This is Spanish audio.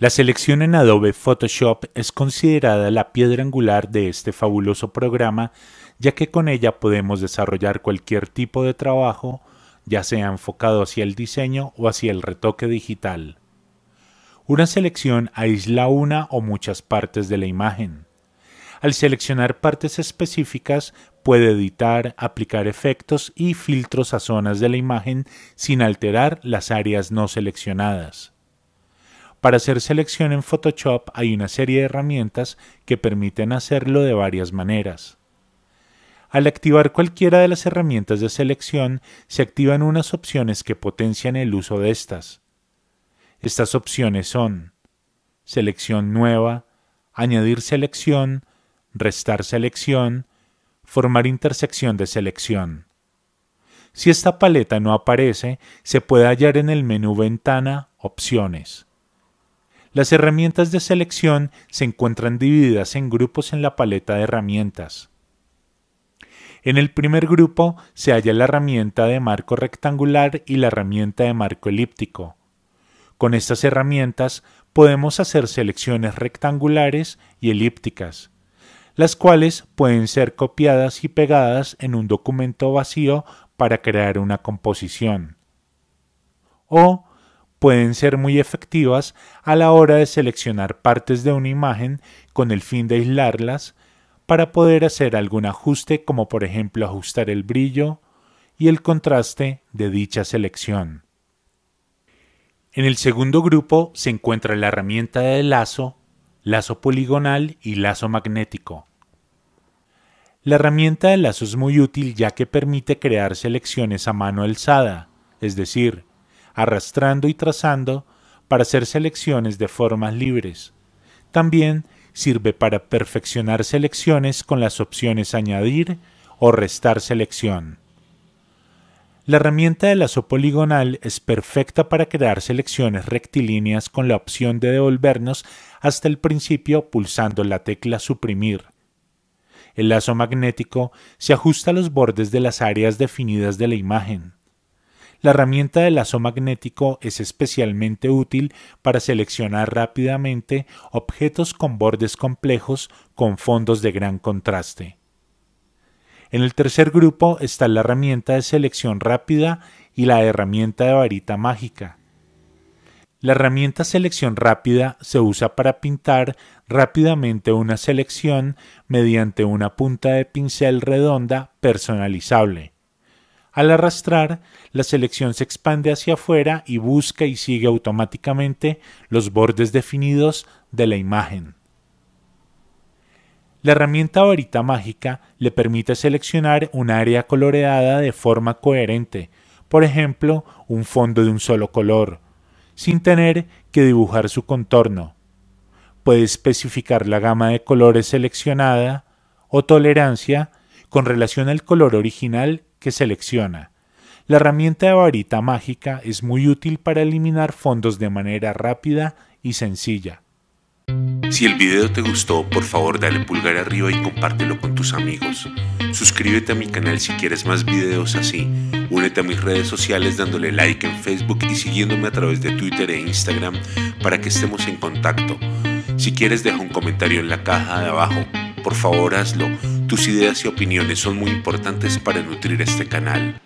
La selección en Adobe Photoshop es considerada la piedra angular de este fabuloso programa, ya que con ella podemos desarrollar cualquier tipo de trabajo, ya sea enfocado hacia el diseño o hacia el retoque digital. Una selección aísla una o muchas partes de la imagen. Al seleccionar partes específicas, puede editar, aplicar efectos y filtros a zonas de la imagen sin alterar las áreas no seleccionadas. Para hacer selección en Photoshop hay una serie de herramientas que permiten hacerlo de varias maneras. Al activar cualquiera de las herramientas de selección, se activan unas opciones que potencian el uso de estas. Estas opciones son selección nueva, añadir selección, restar selección, formar intersección de selección. Si esta paleta no aparece, se puede hallar en el menú Ventana Opciones. Las herramientas de selección se encuentran divididas en grupos en la paleta de herramientas. En el primer grupo se halla la herramienta de marco rectangular y la herramienta de marco elíptico. Con estas herramientas podemos hacer selecciones rectangulares y elípticas, las cuales pueden ser copiadas y pegadas en un documento vacío para crear una composición. O pueden ser muy efectivas a la hora de seleccionar partes de una imagen con el fin de aislarlas para poder hacer algún ajuste como por ejemplo ajustar el brillo y el contraste de dicha selección. En el segundo grupo se encuentra la herramienta de lazo, lazo poligonal y lazo magnético. La herramienta de lazo es muy útil ya que permite crear selecciones a mano alzada, es decir, arrastrando y trazando para hacer selecciones de formas libres. También sirve para perfeccionar selecciones con las opciones añadir o restar selección. La herramienta de lazo poligonal es perfecta para crear selecciones rectilíneas con la opción de devolvernos hasta el principio pulsando la tecla suprimir. El lazo magnético se ajusta a los bordes de las áreas definidas de la imagen. La herramienta de lazo magnético es especialmente útil para seleccionar rápidamente objetos con bordes complejos con fondos de gran contraste. En el tercer grupo está la herramienta de selección rápida y la herramienta de varita mágica. La herramienta selección rápida se usa para pintar rápidamente una selección mediante una punta de pincel redonda personalizable. Al arrastrar, la selección se expande hacia afuera y busca y sigue automáticamente los bordes definidos de la imagen. La herramienta varita mágica le permite seleccionar un área coloreada de forma coherente, por ejemplo, un fondo de un solo color, sin tener que dibujar su contorno. Puede especificar la gama de colores seleccionada o tolerancia con relación al color original que selecciona. La herramienta de varita mágica es muy útil para eliminar fondos de manera rápida y sencilla. Si el video te gustó, por favor dale pulgar arriba y compártelo con tus amigos. Suscríbete a mi canal si quieres más videos así. Únete a mis redes sociales dándole like en Facebook y siguiéndome a través de Twitter e Instagram para que estemos en contacto. Si quieres deja un comentario en la caja de abajo. Por favor hazlo. Tus ideas y opiniones son muy importantes para nutrir este canal.